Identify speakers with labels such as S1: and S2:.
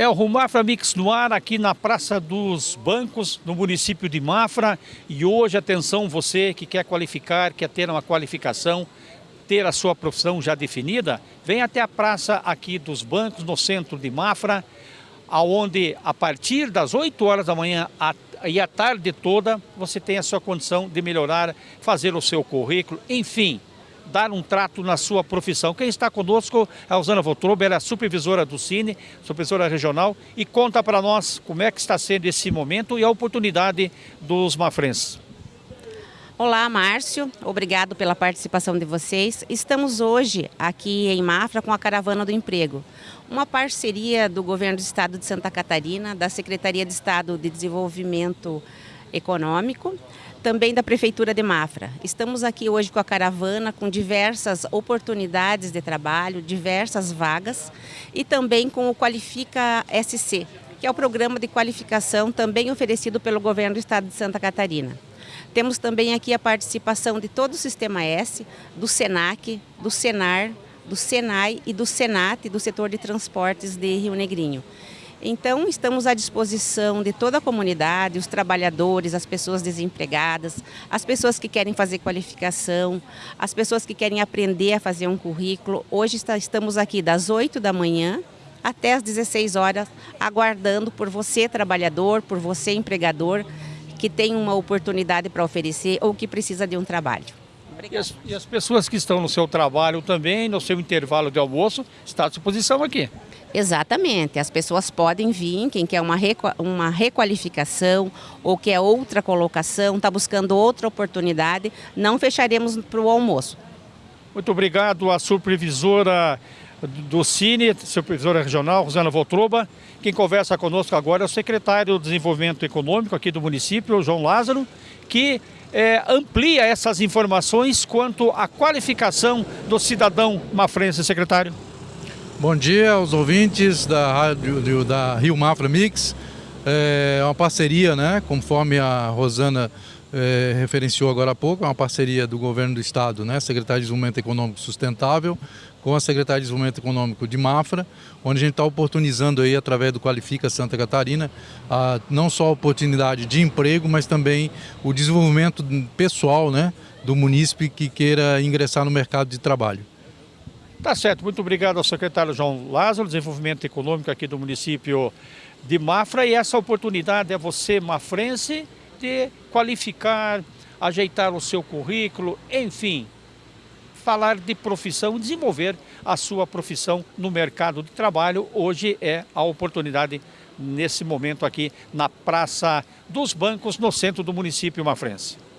S1: É o Rumafra Mix no ar aqui na Praça dos Bancos, no município de Mafra. E hoje, atenção, você que quer qualificar, quer ter uma qualificação, ter a sua profissão já definida, vem até a Praça aqui dos Bancos, no centro de Mafra, aonde a partir das 8 horas da manhã e a tarde toda, você tem a sua condição de melhorar, fazer o seu currículo, enfim, dar um trato na sua profissão. Quem está conosco é a Rosana Voltroba, ela é supervisora do Cine, supervisora regional, e conta para nós como é que está sendo esse momento e a oportunidade dos mafrenses.
S2: Olá, Márcio. Obrigado pela participação de vocês. Estamos hoje aqui em Mafra com a Caravana do Emprego, uma parceria do Governo do Estado de Santa Catarina, da Secretaria de Estado de Desenvolvimento Econômico, também da Prefeitura de Mafra. Estamos aqui hoje com a caravana, com diversas oportunidades de trabalho, diversas vagas e também com o Qualifica SC, que é o programa de qualificação também oferecido pelo Governo do Estado de Santa Catarina. Temos também aqui a participação de todo o Sistema S, do SENAC, do SENAR, do SENAI e do SENAT, do setor de transportes de Rio Negrinho. Então, estamos à disposição de toda a comunidade, os trabalhadores, as pessoas desempregadas, as pessoas que querem fazer qualificação, as pessoas que querem aprender a fazer um currículo. Hoje estamos aqui das 8 da manhã até as 16 horas, aguardando por você, trabalhador, por você, empregador, que tem uma oportunidade para oferecer ou que precisa de um trabalho.
S1: E as, e as, pessoas que estão no seu trabalho também, no seu intervalo de almoço, está à disposição aqui.
S2: Exatamente, as pessoas podem vir, quem quer uma, uma requalificação ou quer outra colocação, está buscando outra oportunidade, não fecharemos para o almoço.
S1: Muito obrigado à supervisora do Cine, supervisora regional, Rosana Voltroba. Quem conversa conosco agora é o secretário de Desenvolvimento Econômico aqui do município, João Lázaro, que é, amplia essas informações quanto à qualificação do cidadão mafrense, secretário.
S3: Bom dia aos ouvintes da rádio da Rio Mafra Mix. É uma parceria, né, conforme a Rosana é, referenciou agora há pouco, é uma parceria do governo do estado, né, Secretaria de Desenvolvimento Econômico Sustentável, com a Secretaria de Desenvolvimento Econômico de Mafra, onde a gente está oportunizando aí, através do Qualifica Santa Catarina, a, não só a oportunidade de emprego, mas também o desenvolvimento pessoal né, do munícipe que queira ingressar no mercado de trabalho.
S1: Tá certo, muito obrigado ao secretário João Lázaro, Desenvolvimento Econômico aqui do município de Mafra. E essa oportunidade é você, mafrense, de qualificar, ajeitar o seu currículo, enfim, falar de profissão, desenvolver a sua profissão no mercado de trabalho. Hoje é a oportunidade nesse momento aqui na Praça dos Bancos, no centro do município mafrense.